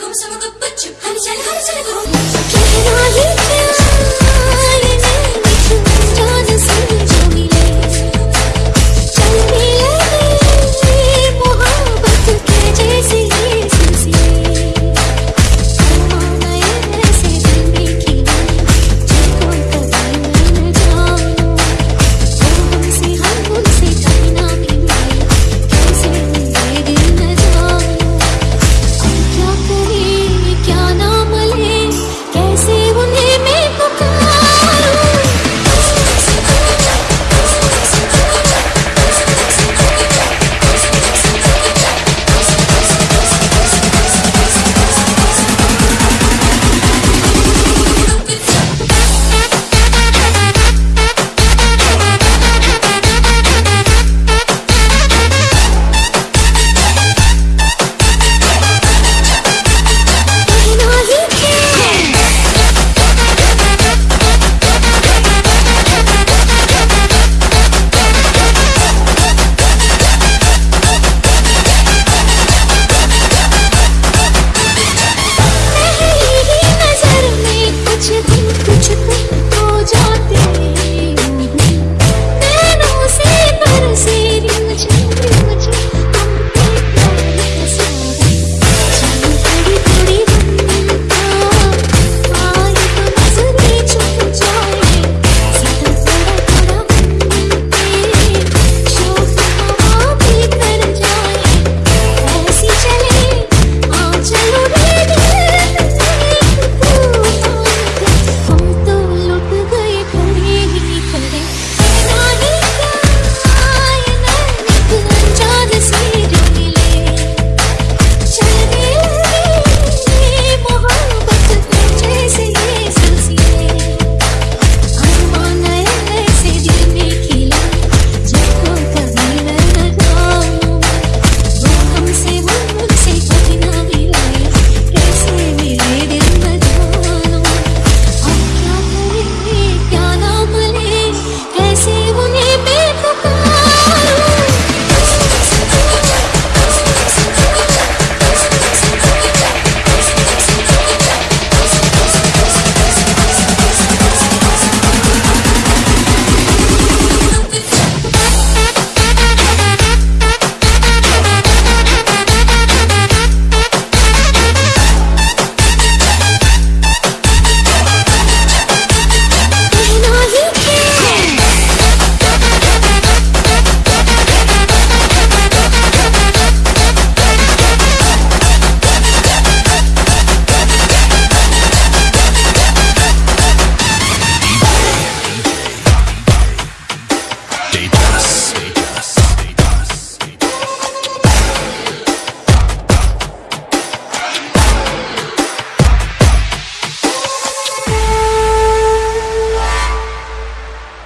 गुम समगु बच्चू हम चल हम चल गुम कहना ही